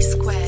square.